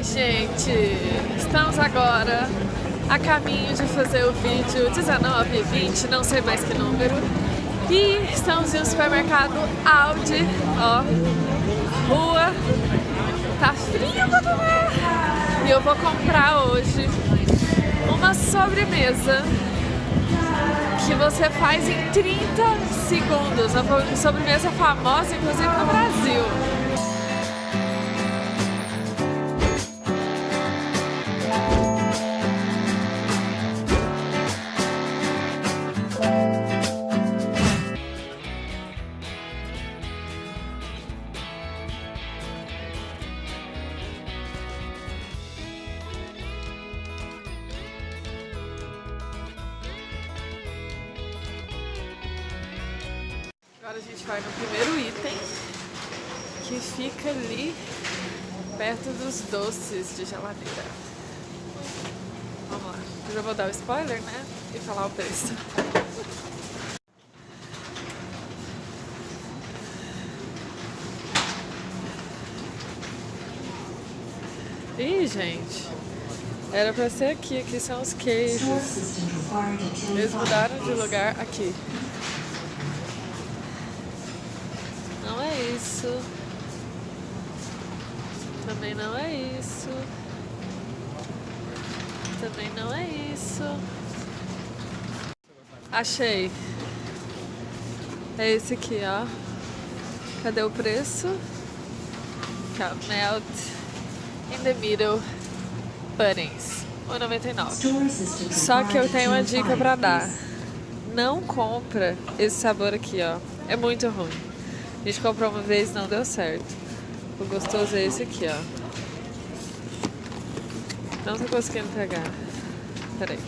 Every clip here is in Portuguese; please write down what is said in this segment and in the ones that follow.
Oi, gente! Estamos agora a caminho de fazer o vídeo 19, 20, não sei mais que número. E estamos em um supermercado Audi, ó, rua, tá frio pra E eu vou comprar hoje uma sobremesa que você faz em 30 segundos. Uma sobremesa famosa, inclusive no Brasil. Agora a gente vai no primeiro item, que fica ali perto dos doces de geladeira. Vamos lá. Eu já vou dar o spoiler, né? E falar o preço. Ih, gente. Era pra ser aqui, aqui são os queijos. Eles mudaram de lugar aqui. Isso. Também não é isso. Também não é isso. Achei. É esse aqui, ó. Cadê o preço? Melt in the middle puddings. 1,99. Só que eu tenho uma dica pra dar. Não compra esse sabor aqui, ó. É muito ruim. A gente comprou uma vez não deu certo. O gostoso é esse aqui, ó. Não tô conseguindo pegar. Peraí.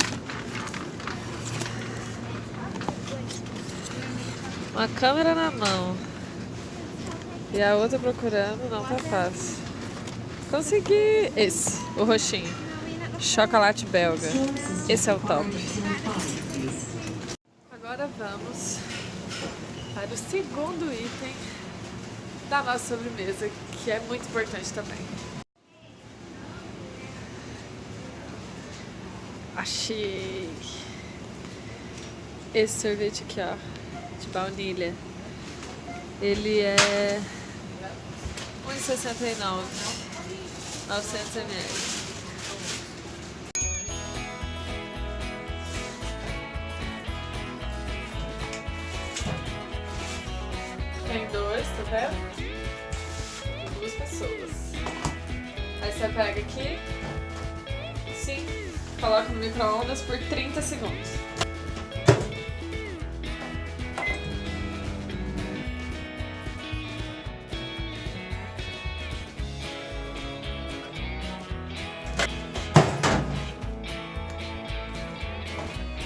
Uma câmera na mão. E a outra procurando, não tá fácil. Consegui! Esse, o roxinho. Chocolate belga. Esse é o top. Agora vamos para o segundo item da nossa sobremesa, que é muito importante também. Achei esse sorvete aqui, ó, de baunilha. Ele é 1,69, 900 Tem dois, tá vendo? Duas pessoas. Aí você pega aqui, sim, coloca no micro-ondas por 30 segundos.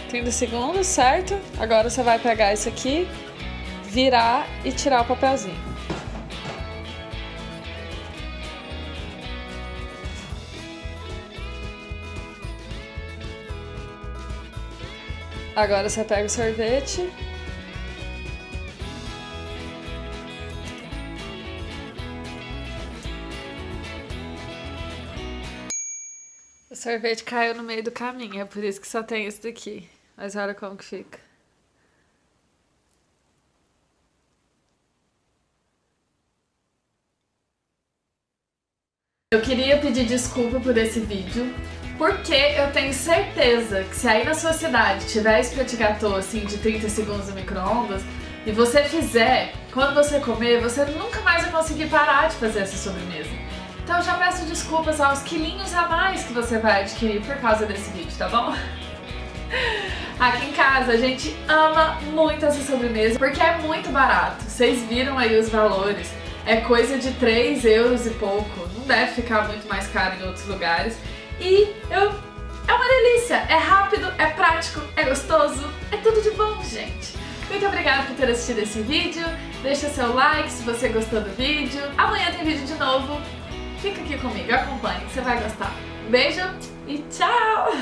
Trinta segundos, certo? Agora você vai pegar isso aqui virar e tirar o papelzinho. Agora você pega o sorvete. O sorvete caiu no meio do caminho, é por isso que só tem esse daqui. Mas olha como que fica. Eu queria pedir desculpa por esse vídeo, porque eu tenho certeza que se aí na sua cidade tiver esse gâteau assim de 30 segundos no micro-ondas e você fizer, quando você comer, você nunca mais vai conseguir parar de fazer essa sobremesa. Então já peço desculpas aos quilinhos a mais que você vai adquirir por causa desse vídeo, tá bom? Aqui em casa a gente ama muito essa sobremesa porque é muito barato. Vocês viram aí os valores é coisa de 3 euros e pouco, deve ficar muito mais caro em outros lugares. E eu, é uma delícia, é rápido, é prático, é gostoso, é tudo de bom, gente. Muito obrigada por ter assistido esse vídeo, deixa seu like se você gostou do vídeo. Amanhã tem vídeo de novo, fica aqui comigo, acompanhe, você vai gostar. Beijo e tchau!